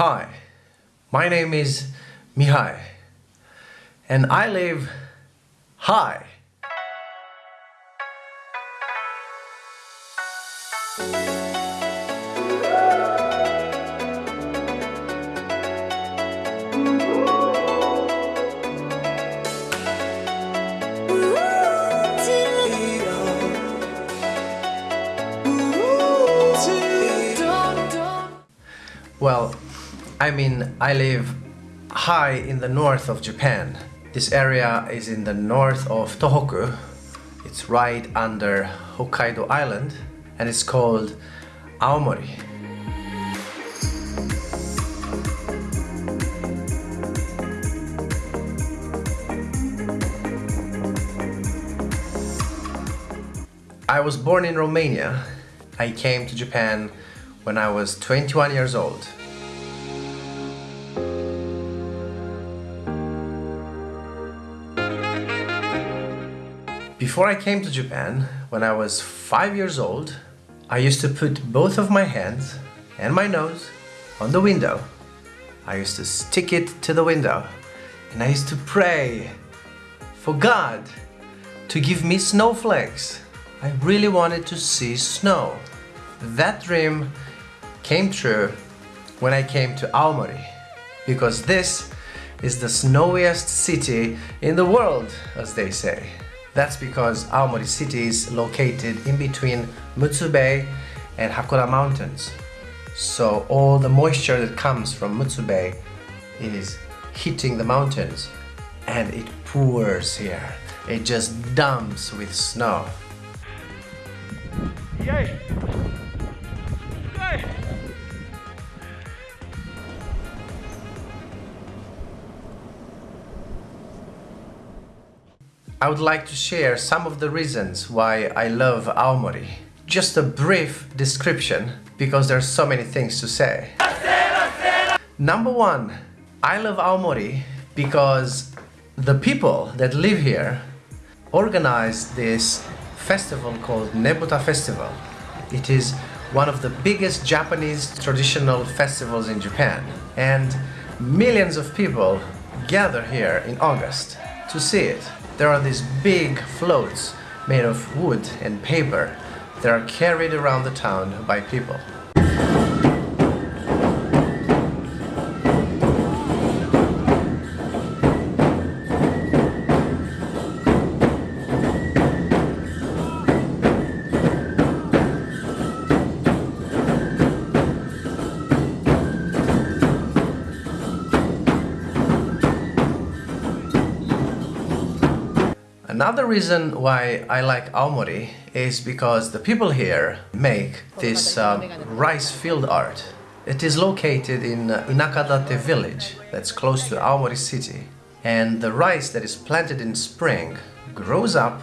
Hi, my name is Mihai and I live high. Well, I mean, I live high in the north of Japan. This area is in the north of Tohoku. It's right under Hokkaido Island and it's called Aomori. I was born in Romania. I came to Japan when I was 21 years old. Before I came to Japan, when I was 5 years old, I used to put both of my hands and my nose on the window. I used to stick it to the window and I used to pray for God to give me snowflakes. I really wanted to see snow. That dream came true when I came to Aomori because this is the snowiest city in the world, as they say. That's because Aomori city is located in between Mutsu Bay and Hakkoda mountains. So all the moisture that comes from Mutsu Bay is hitting the mountains and it pours here. It just dumps with snow. Yay! I would like to share some of the reasons why I love Aomori. Just a brief description because there are so many things to say. Number one, I love Aomori because the people that live here organized this festival called Nebuta Festival. It is one of the biggest Japanese traditional festivals in Japan and millions of people gather here in August to see it. There are these big floats made of wood and paper that are carried around the town by people. Another reason why I like Aomori is because the people here make this um, rice field art. It is located in Inakadate village that's close to Aomori city and the rice that is planted in spring grows up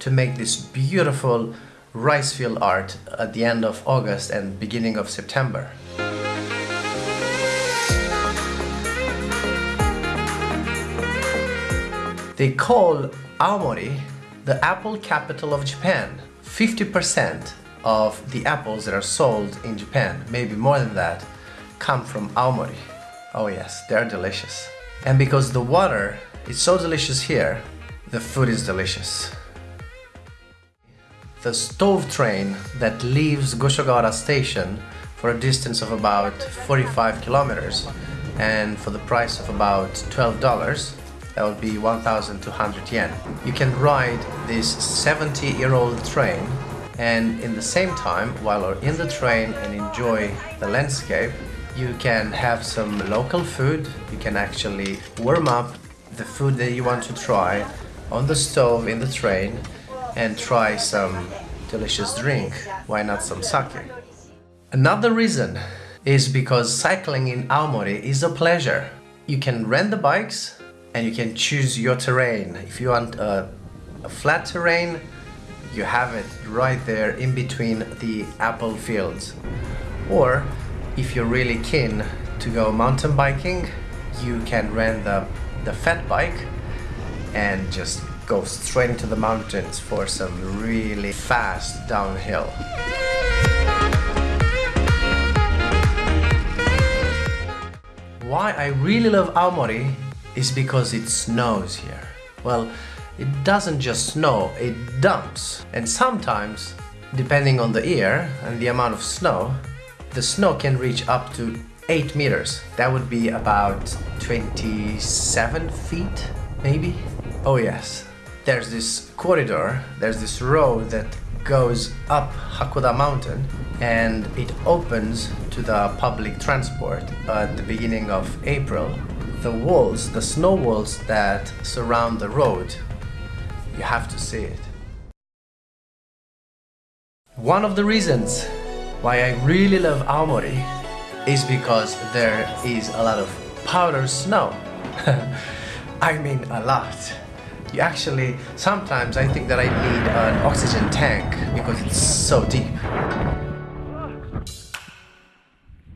to make this beautiful rice field art at the end of August and beginning of September. They call Aomori, the apple capital of Japan. 50% of the apples that are sold in Japan, maybe more than that, come from Aomori. Oh yes, they're delicious. And because the water is so delicious here, the food is delicious. The stove train that leaves Goshogawara station for a distance of about 45 kilometers and for the price of about $12 that would be 1200 yen. You can ride this 70 year old train and in the same time while you're in the train and enjoy the landscape you can have some local food. You can actually warm up the food that you want to try on the stove in the train and try some delicious drink. Why not some sake? Another reason is because cycling in Aomori is a pleasure. You can rent the bikes and you can choose your terrain. If you want a, a flat terrain, you have it right there in between the apple fields. Or if you're really keen to go mountain biking, you can rent the, the fat bike and just go straight into the mountains for some really fast downhill. Why I really love Aomori is because it snows here. Well, it doesn't just snow, it dumps. And sometimes, depending on the year and the amount of snow, the snow can reach up to 8 meters. That would be about 27 feet, maybe? Oh yes, there's this corridor, there's this road that goes up Hakkoda mountain and it opens to the public transport at the beginning of April. The walls, the snow walls that surround the road, you have to see it. One of the reasons why I really love Aomori is because there is a lot of powder snow. I mean a lot. You actually, sometimes I think that I need an oxygen tank because it's so deep.